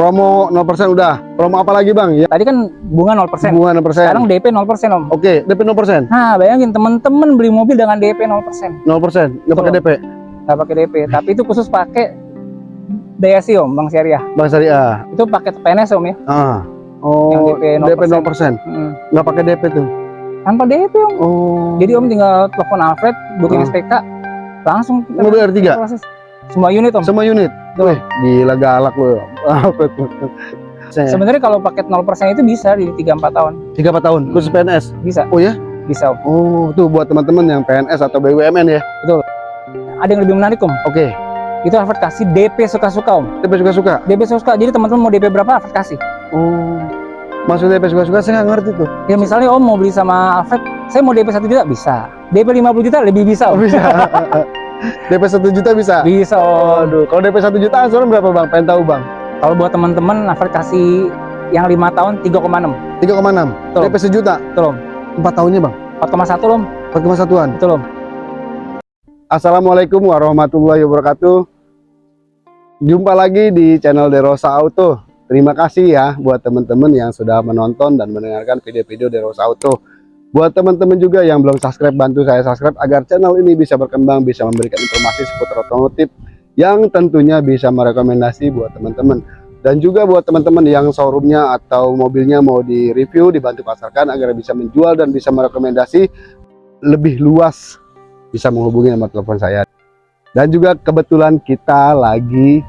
Promo 0% udah. Promo apa lagi Bang? Ya, Tadi kan bunga 0%. bunga 0%. Sekarang DP 0% Om. Oke, DP 0%. Nah, bayangin temen-temen beli mobil dengan DP 0%. 0%. Nggak pakai. DP. Nggak pakai DP, tapi itu khusus pakai DSI Om, Bang Syariah. Bang Syariah. Itu paket PNS Om ya. Ah. Oh, Yang DP 0%. DP 0%. Mm. Nggak pakai DP tuh. Tanpa DP Om. Oh. Jadi Om tinggal telepon Alfred, booking Ah. SPK, langsung mobil R3. proses. Semua unit Om. Semua unit. Betul. Wih, gila galak lu. Sebenarnya kalau paket 0% itu bisa di 3-4 tahun. 3 4 tahun khusus PNS. Bisa. Oh ya? Bisa Om. Oh, tuh buat teman-teman yang PNS atau BUMN ya. Ada yang lebih menarik Om. Oke. Itu Alfred kasih DP suka-suka Om. DP suka-suka. DP suka-suka. Jadi teman-teman mau DP berapa Alfred kasih. Oh. Maksudnya DP suka-suka saya nggak ngerti tuh. Ya misalnya Om mau beli sama Alfred, saya mau DP 1 juta bisa. DP 50 juta lebih bisa Om. bisa. DP 1 juta bisa. Bisa. Aduh, kalau DP 1 juta angsuran berapa Bang? Pengen tahu Bang. Kalau buat teman-teman Alfred kasih yang 5 tahun 3,6. 3,6. Betul. DP sejuta. Betul Om. 4 tahunnya Bang. 4,1 Om. 4,1an. Betul Om. Assalamualaikum warahmatullahi wabarakatuh. Jumpa lagi di channel Derosa Auto. Terima kasih ya buat teman-teman yang sudah menonton dan mendengarkan video-video Derosa Auto. Buat teman-teman juga yang belum subscribe, bantu saya subscribe agar channel ini bisa berkembang, bisa memberikan informasi seputar otomotif yang tentunya bisa merekomendasi buat teman-teman. Dan juga buat teman-teman yang showroomnya atau mobilnya mau di review, dibantu pasarkan agar bisa menjual dan bisa merekomendasi lebih luas bisa menghubungi nomor telepon saya. Dan juga kebetulan kita lagi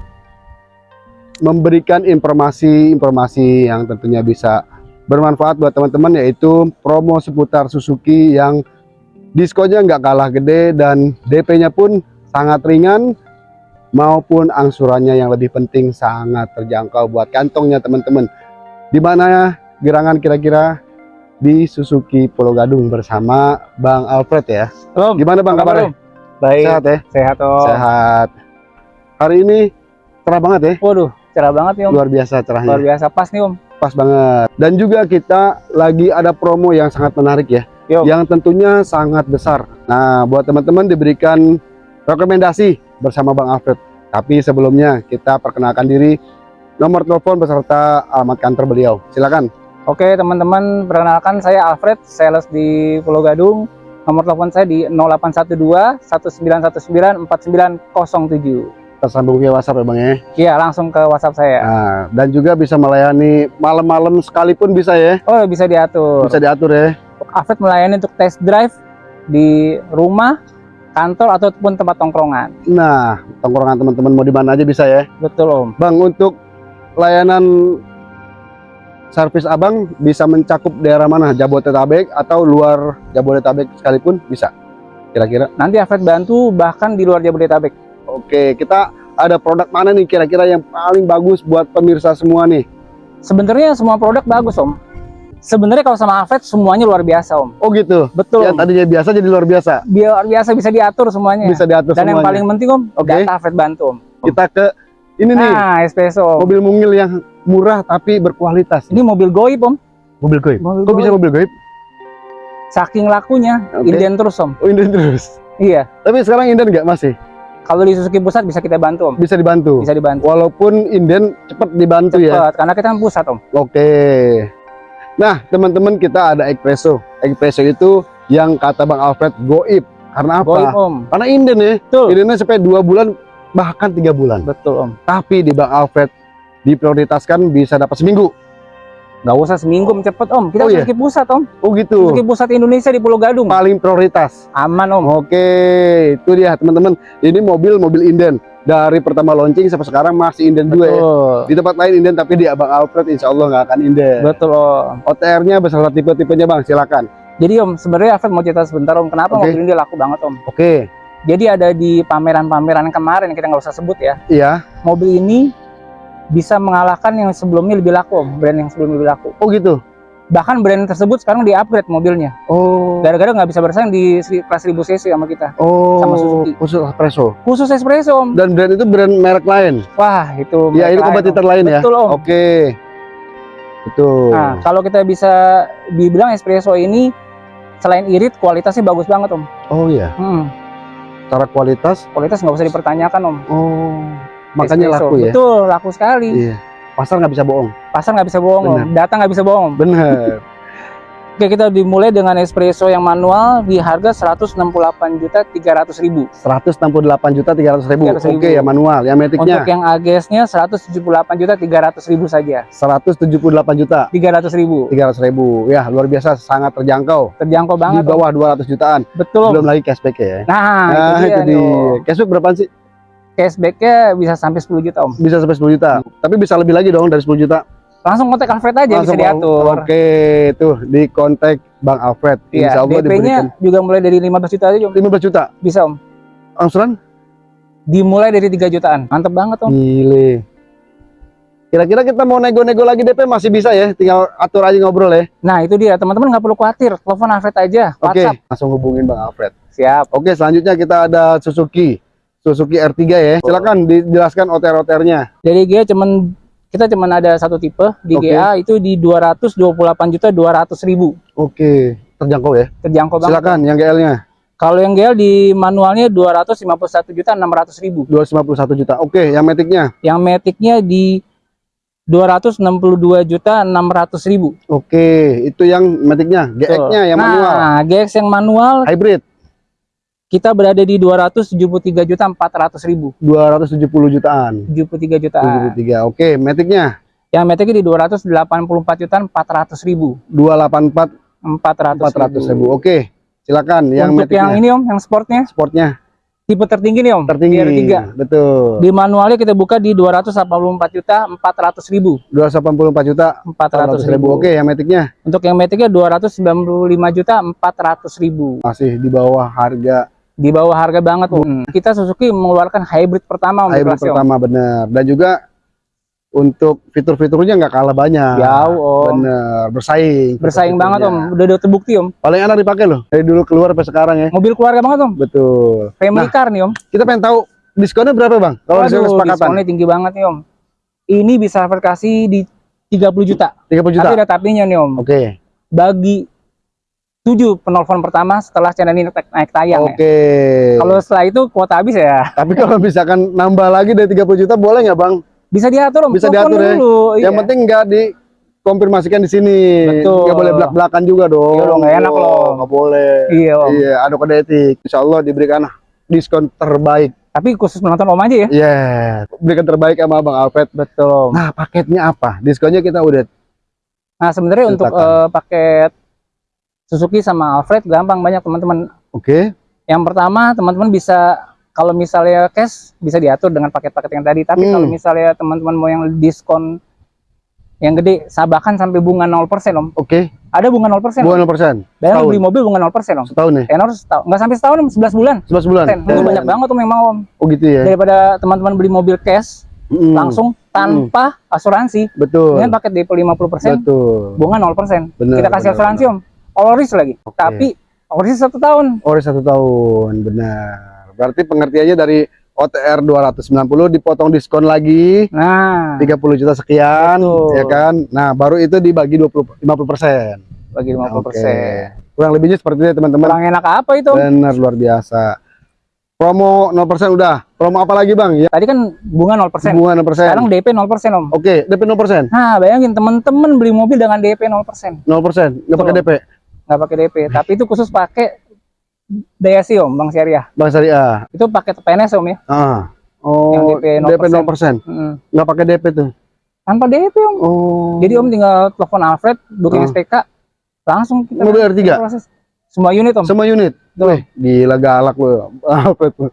memberikan informasi-informasi yang tentunya bisa bermanfaat buat teman-teman yaitu promo seputar Suzuki yang diskonnya nggak kalah gede dan DP-nya pun sangat ringan maupun angsurannya yang lebih penting sangat terjangkau buat kantongnya teman-teman. Di mana gerangan kira-kira di Suzuki Pulau Gadung bersama Bang Alfred ya. Om. Gimana Bang kabarnya? Baik. Sehat ya? Sehat Om. Sehat. Hari ini cerah banget ya, Waduh, cerah banget nih Om. luar biasa cerahnya, Luar biasa pas nih Om. Pas banget. Dan juga kita lagi ada promo yang sangat menarik ya, Yo. yang tentunya sangat besar. Nah, buat teman-teman diberikan rekomendasi bersama Bang Alfred. Tapi sebelumnya kita perkenalkan diri, nomor telepon beserta alamat kantor beliau. Silakan. Oke teman-teman, perkenalkan saya Alfred, sales di Pulau Gadung. Nomor telepon saya di 0812 1919 4907. Tersambung via WhatsApp ya Bang ya. Iya, langsung ke WhatsApp saya. Nah, dan juga bisa melayani malam-malam sekalipun bisa ya. Oh, bisa diatur. Bisa diatur ya. Alfred melayani untuk test drive di rumah, kantor ataupun tempat tongkrongan. Nah, tongkrongan teman-teman mau di mana aja bisa ya. Betul Om. Bang, untuk layanan servis Abang bisa mencakup daerah mana? Jabodetabek atau luar Jabodetabek sekalipun bisa? Kira-kira. Nanti Alfred bantu bahkan di luar Jabodetabek. Oke, kita ada produk mana nih kira-kira yang paling bagus buat pemirsa semua nih? Sebenarnya semua produk bagus Om. Sebenarnya kalau sama Alfred semuanya luar biasa Om. Oh gitu. Betul. Ya tadinya biasa jadi luar biasa. Biar biasa bisa diatur semuanya. Bisa diatur Dan yang semuanya. paling penting Om, Oke. data Alfred bantu Om. Kita ke ini nih, Nah, espresso. Om. mobil mungil yang murah tapi berkualitas. Ini mobil goib Om. mobil goib. Mobil Kok bisa goib. mobil goib? Saking lakunya, Oke. inden terus Om. Oh, inden terus. Iya. Tapi sekarang inden nggak masih? Kalau di Suzuki Pusat bisa kita bantu Om. Bisa dibantu. Bisa dibantu. Walaupun inden cepat dibantu ya. Cepat, karena kita kan pusat Om. Oke. Nah, teman-teman kita ada espresso. Espresso itu yang kata Bang Alfred goib. Karena apa? Goib Om. Karena inden ya. Betul. Indennya sampai dua bulan bahkan tiga bulan. Betul Om. Tapi di Bang Alfred diprioritaskan bisa dapat seminggu. Nggak usah seminggu Om, cepet Om. Kita Oh, iya? Pusat Om. Oh gitu. Suzuki Pusat Indonesia di Pulau Gadung. Paling prioritas. Aman Om. Oke, itu dia teman-teman. Ini mobil mobil inden dari pertama launching sampai sekarang masih inden juga ya. Betul. Di tempat lain inden tapi di Abang Alfred insya Allah nggak akan inden. Betul Om. OTR-nya beserta tipe-tipenya Bang, silakan. Jadi Om, sebenarnya Alfred mau cerita sebentar Om. Kenapa Oke. mobil ini laku banget Om? Oke, Jadi ada di pameran-pameran kemarin kita nggak usah sebut ya. iya. Mobil ini bisa mengalahkan yang sebelumnya lebih laku Om. Brand yang sebelumnya lebih laku. Oh gitu. Bahkan brand tersebut sekarang di-upgrade mobilnya. Oh. Gara-gara nggak bisa bersaing di kelas 1000 cc sama kita. Oh, sama Suzuki. khusus espresso. Khusus espresso Om. Dan brand itu brand merek lain. Wah, itu Ya, ini kompetitor Om. lain ya. Betul Om. Oke. Betul. Nah, kalau kita bisa dibilang espresso ini selain irit kualitasnya bagus banget Om. Oh iya, Hmm, secara kualitas kualitas nggak usah dipertanyakan Om. oh makanya Espresso. laku ya. Betul, laku sekali. Iya. pasar nggak bisa bohong Pasar nggak bisa bohong, Om. Data nggak bisa bohong. Bener Oke, kita dimulai dengan espresso yang manual di harga 168 juta 300 ribu. 168 juta 300 ribu 300.000. oke ya manual yang metiknya Untuk yang AGS-nya 178 juta 300 ribu saja. 178 juta 300 ribu. 300 ribu ya luar biasa sangat terjangkau Terjangkau di banget. Om. bawah 200 jutaan Betul. Belum lagi cashback ya Nah, nah itu dia. itu di cashback berapa sih Cashback-nya bisa sampai 10 juta, Om. bisa sampai 10 juta tapi bisa lebih lagi dong dari 10 juta Langsung kontak Alfred aja Langsung bisa diatur. oke tuh di kontak Bang Alfred Iya, Insya Allah DP-nya diberikan juga mulai dari 15 juta aja, Om. 15 juta Bisa, Om. angsuran Dimulai dari 3 jutaan. Mantep banget, Om. Gile. Kira-kira kita mau nego-nego lagi DP masih bisa ya, tinggal atur aja ngobrol ya. Nah, itu dia. Teman-teman nggak perlu khawatir. Telepon Alfred aja. Oke, WhatsApp. langsung hubungin Bang Alfred. Siap. Oke, selanjutnya kita ada Suzuki. Suzuki R3 ya. Silakan dijelaskan OTR-OTR-nya. Dari GA cuman kita cuman ada satu tipe di Oke. GA itu di 228 juta 200 ribu Oke, terjangkau ya. terjangkau banget. Silakan yang GL-nya Kalau yang GL di manualnya 251 juta 600 ribu. 251 juta. Oke, yang metiknya. Yang metiknya di 262 juta 600 ribu. Oke, itu yang metiknya. GX-nya yang nah, manual. GX yang manual Hybrid kita berada di 273 juta 400 ribu. 270 jutaan. 73 jutaan. 73. Oke, metiknya Yang metiknya di 284 juta 400 ribu. 284 400, 400 ribu. Oke, silakan yang Untuk metiknya. yang ini om, yang sportnya Sportnya tipe tertinggi nih om. tertinggi. GR3. Betul. Di manualnya kita buka di 284 juta 400 ribu. 284 juta 400 400 ribu. Oke, yang metiknya Untuk yang metiknya 295 juta 400 ribu. masih di bawah harga Di bawah harga banget om. Kita Suzuki mengeluarkan hybrid pertama hybrid pertama bener. Dan juga untuk fitur-fiturnya nggak kalah banyak. Jauh om. Bener, bersaing. Bersaing banget om. Udah, udah terbukti om. Paling enak dipakai loh. Dari dulu keluar sampai sekarang ya. Mobil keluarga banget om. Betul. Family Nah, car nih om. kita pengen tahu diskonnya berapa bang? Kalau kesepakatan diskonnya tinggi banget nih om. Ini bisa kasih di 30 juta. 30 juta. Tapi ada tapinya nih om. Oke. Bagi 7 penelpon pertama setelah channel ini naik, naik tayang ya. Oke. Kalau setelah itu kuota habis ya. Tapi kalau misalkan nambah lagi dari 30 juta boleh nggak bang? Bisa diatur om. Bisa diatur ya. dulu. Yang iya. penting nggak dikonfirmasikan di sini. Betul. Nggak boleh belak-belakan juga dong. Iya dong, nggak enak loh. Nggak boleh. Iya om. Iya, ada kode etik. Insya Allah diberikan diskon terbaik. Tapi khusus menonton om aja ya. Iya, berikan terbaik sama Bang Alfred. Betul om. Nah, paketnya apa? Diskonnya kita udah Nah sebenarnya untuk eh, paket Suzuki sama Alfred gampang banyak teman-teman. oke. Yang pertama teman-teman bisa kalau misalnya cash bisa diatur dengan paket-paket yang tadi. Tapi Hmm. kalau misalnya teman-teman mau yang diskon yang gede, sabakan sampai bunga 0% om. Oke. Ada bunga 0%. Bukan om. 0%. Bayangin setahun. beli mobil bunga 0% om. Setahun ya? Tenor setahun, nggak sampai setahun om, 11 bulan. 11 bulan. Itu banyak banget om yang mau om. Oh gitu ya. Daripada teman-teman beli mobil cash Mm, langsung tanpa asuransi Betul. dengan paket DP 50% Betul. bunga 0%. Benar, kita kasih benar, asuransi om. Risk lagi. Oke. Tapi risk satu tahun. Ori satu tahun, benar. Berarti pengertiannya dari OTR 290 dipotong diskon lagi Nah, 30 juta sekian, Betul. ya kan? Nah, baru itu dibagi 20 50%. bagi 50%. Oke. Kurang lebihnya seperti itu teman-teman. Kurang enak apa itu? Benar luar biasa. Promo 0% udah. Promo apa lagi, Bang? Ya, Tadi kan bunga 0%. bunga 0%. Sekarang DP 0% om. Oke, DP 0%. Nah, bayangin teman-teman beli mobil dengan DP 0%. 0%, nggak pakai. DP. Nggak pakai DP, tapi itu khusus pakai DSI om, Bang Syariah. Bang Syariah. Itu paket PNS om ya. Ah. Oh, Yang DP 0%. DP 0%. Mm. Nggak pakai DP tuh. Tanpa DP om. Oh. Jadi om tinggal telepon Alfred, booking Ah. SPK, langsung kita Mobil R3? proses. Semua unit om. semua unit. Wih, gila galak lu. Tuh?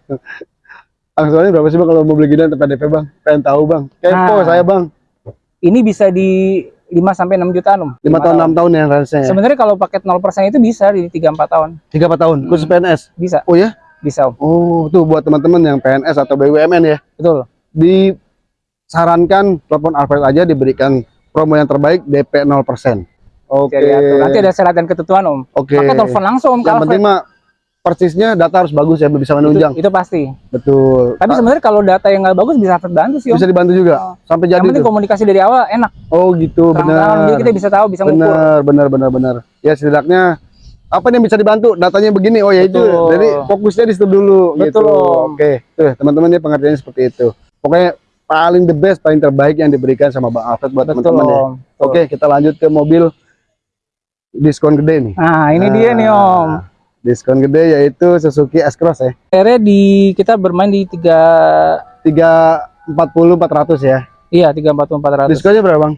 Angsurannya berapa sih Bang kalau mau beli gini tanpa DP, Bang? Pengen tahu, Bang. Kepo Nah. saya, Bang. Ini bisa di 5 sampai 6 jutaan om. 5 tahun 6 tahun ya rasanya. Sebenarnya kalau paket 0% itu bisa di 3 4 tahun. 3 4 tahun khusus Hmm. PNS. Bisa, Oh ya? bisa om. Oh, tuh buat teman-teman yang PNS atau BUMN ya. Betul. Disarankan telepon Alfred aja diberikan promo yang terbaik DP 0%. Oke. Atur. Nanti ada syarat dan ketentuan om. Oke. Maka telepon langsung om Yang penting mah persisnya data harus bagus ya, bisa menunjang. Itu, itu pasti. Betul. Tapi Ah, sebenarnya kalau data yang nggak bagus bisa Alfred bantu sih om. bisa dibantu juga Oh. sampai Yang jadi penting tuh. komunikasi dari awal enak. Oh gitu, benar. jadi kita bisa tahu, bisa ngukur. benar benar benar benar ya setidaknya apa yang bisa dibantu datanya begini oh ya itu jadi fokusnya di situ dulu Betul, gitu Om. oke tuh teman-teman ya pengertiannya seperti itu pokoknya paling the best, paling terbaik yang diberikan sama Bang Alfred buat teman-teman ya. Betul. Oke, kita lanjut ke mobil diskon gede nih. Nah, ini dia nih Nah, Om. Diskon gede yaitu Suzuki S-Cross ya. Akhirnya di kita bermain di 3 340 400 ya. iya 340 400. Diskonnya berapa, Bang?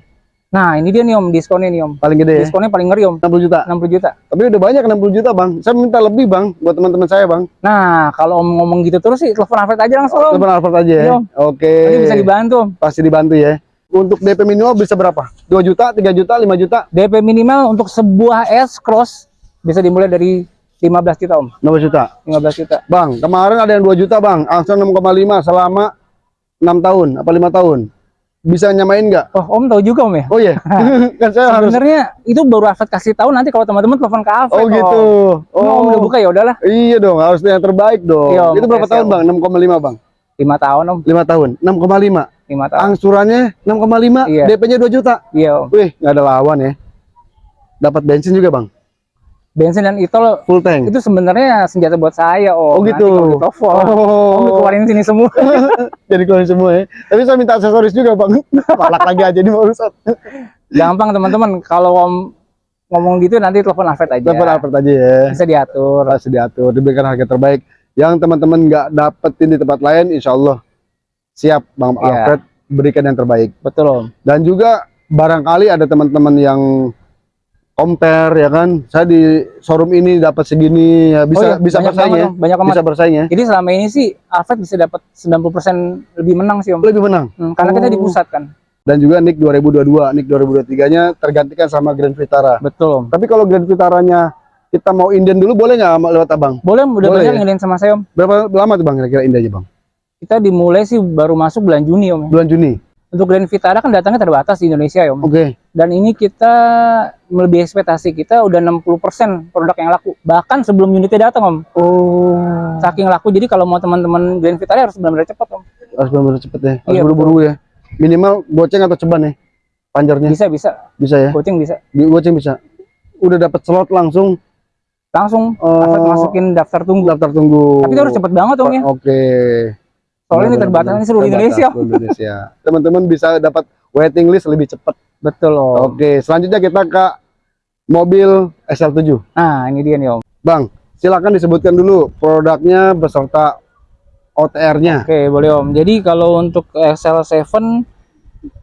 Nah, ini dia nih Om, diskonnya nih Om. Paling gede ya. Diskonnya paling ngeri Om, 60 juta. 60 juta. Tapi udah banyak 60 juta, Bang. Saya minta lebih, Bang, buat teman-teman saya, Bang. Nah, kalau Om ngomong gitu terus sih telepon Alfred aja langsung Om. Telepon Alfred aja ya. Iya. Oke. Nanti bisa dibantu Om. Pasti dibantu ya. Untuk DP minimal bisa berapa? 2 juta, 3 juta, 5 juta, DP minimal untuk sebuah S Cross bisa dimulai dari 15 juta Om. 15 juta. 15 juta. Bang, kemarin ada yang 2 juta, Bang. Langsung 6,5 selama 6 tahun apa 5 tahun. Bisa nyamain nggak? Oh, Om tahu juga Om ya? Oh iya. kan saya harus Sebenarnya itu baru Alfred kasih tahu nanti kalau teman-teman telepon ke Alfred. Oh gitu. Om. Om udah buka ya udahlah. Iya dong, harus yang terbaik dong. Iya, Om. Itu berapa tahun, Bang? 6,5, Bang. 5 tahun Om, 5 tahun. 6,5. 5 tahun. Angsurannya 6,5, Iya. DP-nya 2 juta. Iya Om. Wih, nggak ada lawan ya. Dapat bensin juga, Bang. Bensin dan itol Full tank. itu sebenarnya senjata buat saya Om. Oh, gitu. Kalau ditelepon, Om dikeluarin sini semua. Jadi keluarin semua ya. Tapi saya minta aksesoris juga, Bang. Palak lagi aja di urusan. Gampang teman-teman kalau Om ngomong gitu nanti telepon Alfred aja. Telepon Alfred aja ya. Bisa diatur. Pasti diatur, diberikan harga terbaik. Yang teman-teman nggak dapetin di tempat lain, insya Allah siap Bang Iya. Alfred berikan yang terbaik. Betul Om. Dan juga barangkali ada teman-teman yang compare ya kan, saya di showroom ini dapat segini, ya bisa Oh iya, bisa banyak bersaing ya. Banyak amat. bisa bersaing ya. Jadi selama ini sih Alfred bisa dapat 90% lebih menang sih Om. Lebih menang. Hmm, karena kita Oh. di pusat kan. Dan juga NIK 2022, NIK 2023-nya tergantikan sama Grand Vitara. Betul Om. Tapi kalau Grand Vitaranya kita mau inden dulu boleh nggak lewat abang? Boleh udah Boleh banyak ya? sama saya Om. Berapa lama tuh bang kira-kira indennya bang? Kita dimulai sih baru masuk bulan Juni Om. Bulan Juni. Untuk Grand Vitara kan datangnya terbatas di Indonesia ya Om. Oke. Dan ini kita melebihi ekspektasi kita udah 60% produk yang laku. Bahkan sebelum unitnya datang Om. Oh. Saking laku jadi kalau mau teman-teman Grand Vitara harus benar-benar cepat Om. Harus benar-benar cepet ya. Harus Iya, buru-buru ya. Minimal goceng atau ceban ya. Panjarnya Bisa bisa, bisa ya. coaching bisa. Di- Goceng bisa. Udah dapat slot langsung Langsung Alfred masukin daftar tunggu. daftar tunggu. Tapi itu harus cepet banget Om ya. Oke. Soalnya ini terbatas ini seluruh Terbatas Indonesia. Indonesia. Teman-teman bisa dapat waiting list lebih cepat. Betul Om. Oke, selanjutnya kita ke mobil SL7. Nah ini dia nih Om. Bang, silakan disebutkan dulu produknya beserta OTR-nya. Oke boleh Om. Jadi kalau untuk XL7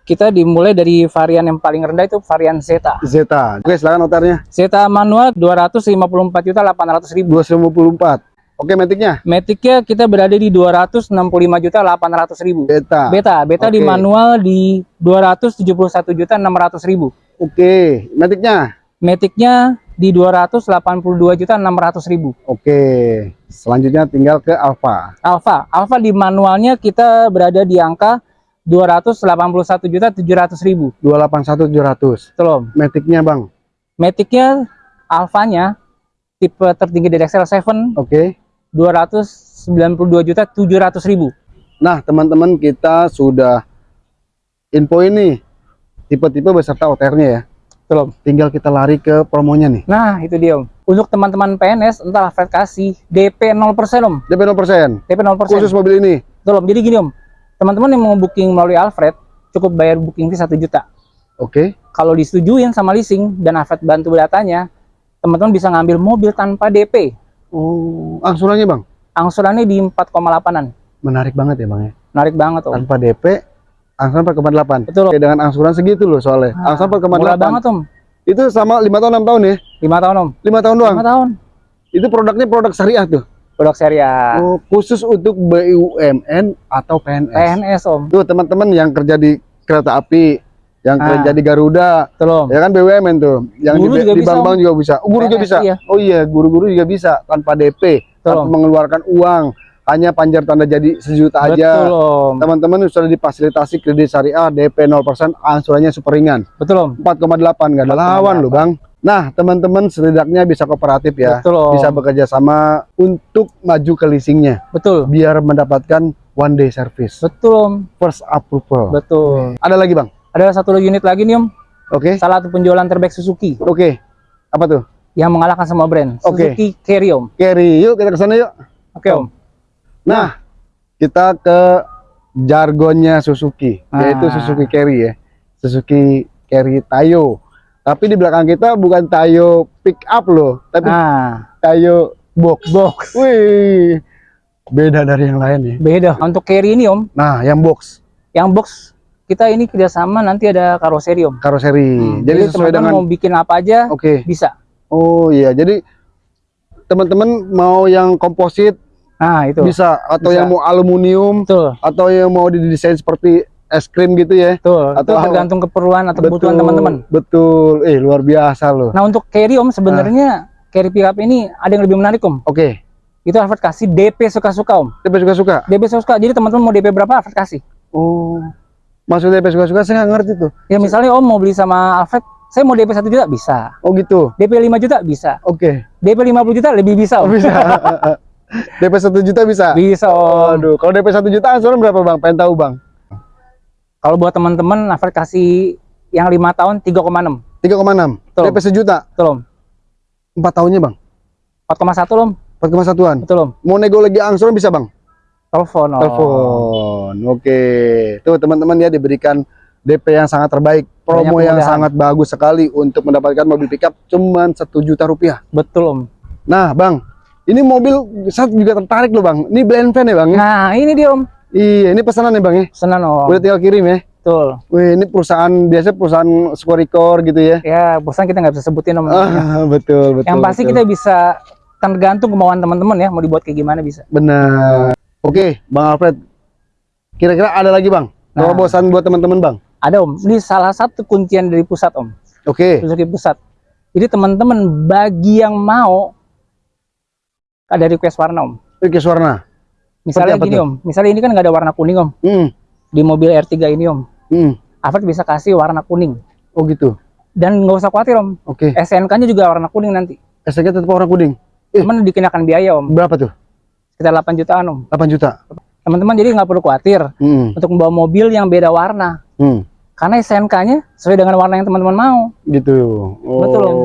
kita dimulai dari varian yang paling rendah itu varian Zeta. Zeta. Oke, silakan OTR-nya. Zeta manual 254 juta 800 ribu. 254. Oke, metiknya Maticnya kita berada di 265 juta 800 ribu. Beta. Beta, beta di Oke. manual di 271 juta 600 ribu. Oke, metiknya. Maticnya di 282 juta 600 ribu. Oke. Selanjutnya tinggal ke Alfa. Alfa, Alfa di manualnya kita berada di angka 281 juta 700 ribu. 281 700. Betul Om. Metiknya, Bang. Maticnya Alfanya tipe tertinggi dari XL7 Oke. 292 juta 700 ribu. Nah, teman-teman kita sudah info ini tipe-tipe beserta OTR-nya ya. Betul Om. Tinggal kita lari ke promonya nih. Nah itu dia Om. Untuk teman-teman PNS entah Alfred kasih DP 0% Om. DP 0%. DP 0%. Khusus mobil ini. Betul Om. Jadi gini Om. Teman-teman yang mau booking melalui Alfred cukup bayar booking fee 1 juta. Oke. Kalau disetujuin sama leasing dan Alfred bantu datanya, teman-teman bisa ngambil mobil tanpa DP. Oh, angsurannya, Bang. Angsurannya di 4,8an. Menarik banget ya, Bang ya. Menarik banget Om. Tanpa DP angsuran 4,8. Betul. Oke, dengan angsuran segitu loh soalnya. Nah, angsuran Murah 4,8. banget Om. Itu sama 5 tahun 6 tahun ya? 5 tahun Om. 5 tahun doang. 5 tahun. Itu produknya produk syariah tuh. Produk serial. Oh, khusus untuk BUMN atau PNS. PNS Om. Tuh teman-teman yang kerja di kereta api, yang Ah. kerja di Garuda, Om. ya kan BUMN tuh. Yang Guru di, juga di bisa, bank-bank juga bisa. Oh, guru juga PNS, bisa. iya. Oh iya, guru-guru juga bisa tanpa DP, tanpa Om. mengeluarkan uang, hanya panjar tanda jadi sejuta aja. Betul Om. Teman-teman sudah difasilitasi kredit syariah DP 0%, angsurannya super ringan. Betul Om. 4,8 nggak ada 4,8. lawan loh bang. Nah teman-teman setidaknya bisa kooperatif ya, Betul Om. bisa bekerja sama untuk maju ke leasingnya, Betul. biar mendapatkan one day service, Betul Om. first approval. Betul. Ada lagi bang? Ada satu unit lagi nih Om. Oke, Salah satu penjualan terbaik Suzuki oke. Apa tuh? yang mengalahkan semua brand. Oke. Suzuki Carry Om. Carry, yuk kita ke sana yuk. Oke Om. Nah, kita ke jargonnya Suzuki, yaitu Ah. Suzuki Carry ya. Suzuki Carry Tayo. Tapi di belakang kita bukan Tayo pick up loh, tapi Nah, Tayo box. box. Wih, beda dari yang lain ya. Beda. Untuk carry ini Om, Nah, yang box yang box kita ini kerjasama nanti ada karoseri Om. karoseri. Hmm, Jadi sesuai teman-teman dengan mau bikin apa aja Oke. bisa. Oh iya, jadi teman-teman mau yang komposit Nah, itu. bisa atau Bisa. yang mau aluminium Betul. atau yang mau didesain seperti es krim gitu ya. Betul. Atau- itu tergantung keperluan atau kebutuhan teman-teman. Betul. Eh, luar biasa loh. Nah, untuk carry Om sebenarnya carry pickup ini ada yang lebih menarik Om. Oke. Itu Alfred kasih DP suka-suka Om. DP suka-suka. DP suka-suka. Jadi teman-teman mau DP berapa Alfred kasih. Oh. Maksudnya DP suka-suka saya nggak ngerti tuh. Ya misalnya Om mau beli sama Alfred, saya mau DP 1 juta bisa. Oh gitu. DP 5 juta bisa. Oke. DP 50 juta lebih bisa Oh, Om. bisa. DP 1 juta bisa. Bisa Om. Aduh, kalau DP 1 juta angsuran berapa, Bang? Pengen tahu, Bang. Kalau buat teman-teman Alfred kasih yang lima tahun 3,6. 3,6. Betul. DP sejuta. Betul Om. 4 tahunnya, Bang. 4,1 Om. 4,1-an. Betul Om. Mau nego lagi angsuran bisa, Bang? Telepon Om. Telepon. Oke. Tuh teman-teman ya diberikan DP yang sangat terbaik. Promo yang sangat bagus sekali untuk mendapatkan mobil pickup cuman satu juta rupiah. Betul Om. Nah, Bang, ini mobil saya juga tertarik loh, Bang. Ini blend van ya, Bang? ya? Nah, ini dia Om. Iya, ini pesanan ya, Bang ya. Senang Om. Udah tinggal kirim ya. Betul. Wih, ini perusahaan biasa perusahaan Squaricor gitu ya. Ya, bosan kita nggak bisa sebutin Om. Ah, betul, betul. yang pasti betul. kita bisa tergantung kemauan teman-teman ya mau dibuat kayak gimana bisa. benar. Oke, Bang Alfred. Kira-kira ada lagi, Bang? Nah. Terobosan buat teman-teman, Bang. Ada Om. Ini salah satu kuncian dari pusat Om. Oke. Suzuki pusat. Jadi teman-teman bagi yang mau ada request warna Om. Oke, warna. Misalnya gini tuh? Om. Misalnya ini kan nggak ada warna kuning Om. Hmm. Di mobil R3 ini Om. Hmm. Alfred bisa kasih warna kuning. Oh gitu. Dan nggak usah khawatir Om. Oke. SNK-nya juga warna kuning nanti. STK tetap warna kuning. Eh. Cuman dikenakan biaya Om. Berapa tuh? Sekitar 8 jutaan Om. 8 juta. Teman-teman jadi nggak perlu khawatir Hmm. untuk membawa mobil yang beda warna. Hmm. Karena SNK-nya sesuai dengan warna yang teman-teman mau. Gitu. Oh. Betul, Om.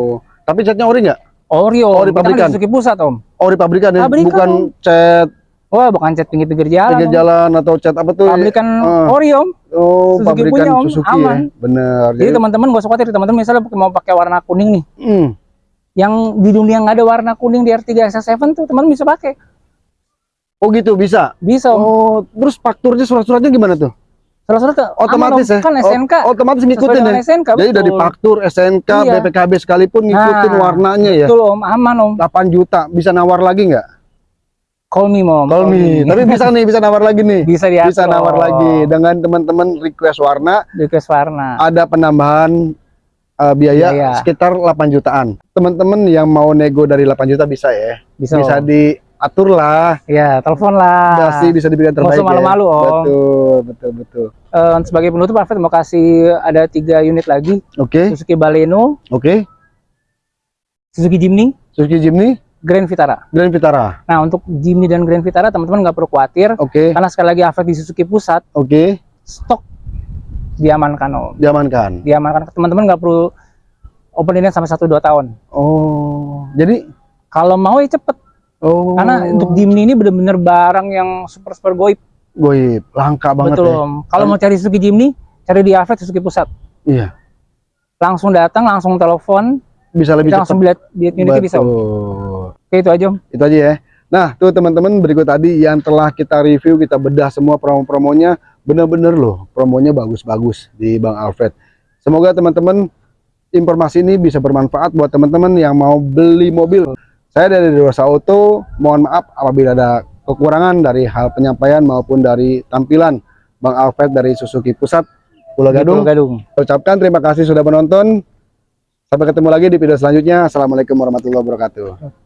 Tapi catnya ori nggak? Oreo, Oh, di kita kan pabrikan. Suzuki Pusat Om. Ori pabrikan ya, Pabrikan, bukan Om. cat Wah, bukan cat pinggir-pinggir jalan. pinggir Om. jalan atau cat apa tuh? Pabrikan Ah. Oreo. Om. Oh, Suzuki pabrikan punya, Om. Suzuki Aman. ya. Bener. Jadi teman-teman gak usah khawatir, teman-teman misalnya mau pakai warna kuning nih, hmm. yang di dunia nggak ada warna kuning di R3 SS7 tuh teman bisa pakai. Oh gitu bisa. Bisa Om. Oh, terus fakturnya surat-suratnya gimana tuh? Tuh Otomatis ya? Kan SNK. Oh, otomatis ngikutin ya. SNK, Jadi dari betul. faktur, SNK, Iya. BPKB sekalipun ngikutin Nah, warnanya ya. Betul Om, aman Om. 8 juta bisa nawar lagi nggak? Call me Mom. Call me. Tapi bisa nih, bisa nawar lagi nih. bisa diatur. Bisa nawar lagi dengan teman-teman request warna Request warna. ada penambahan uh, biaya Biaya. sekitar 8 jutaan. Teman-teman yang mau nego dari 8 juta bisa ya. Bisa. Bisa Om. diatur lah. Ya, telepon lah. Pasti bisa diberikan Nggak terbaik usah malu-malu, ya. Om. Betul, betul, betul. Eh, sebagai penutup Alfred mau kasih ada tiga unit lagi Oke, Suzuki Baleno, oke. Suzuki Jimny, Suzuki Jimny, Grand Vitara. Grand Vitara. Nah untuk Jimny dan Grand Vitara teman-teman nggak perlu khawatir Oke, karena sekali lagi Alfred di Suzuki Pusat oke. stok diamankan om, Diamankan. diamankan teman-teman nggak perlu open sampai 1-2 tahun. Oh, jadi Kalau mau ya cepet oh. karena untuk Jimny ini bener-bener barang yang super super goib goib, langka banget betul ya. om. Kalau mau cari Suzuki Jimny cari di Alfred Suzuki Pusat. Iya, Langsung datang, langsung telepon, bisa lebih kita langsung cepat. lihat unitnya bisa om. Oke itu aja om. Itu aja ya. Nah, tuh teman-teman berikut tadi yang telah kita review, kita bedah semua promo-promonya, bener-bener loh, promonya bagus-bagus di Bang Alfred. Semoga teman-teman informasi ini bisa bermanfaat buat teman-teman yang mau beli mobil. Saya dari Rosa Auto, mohon maaf apabila ada kekurangan dari hal penyampaian maupun dari tampilan Bang Alfred dari Suzuki Pusat Pulau Gadung. Pulau Gadung. Ucapkan terima kasih sudah menonton. Sampai ketemu lagi di video selanjutnya. Assalamualaikum warahmatullahi wabarakatuh.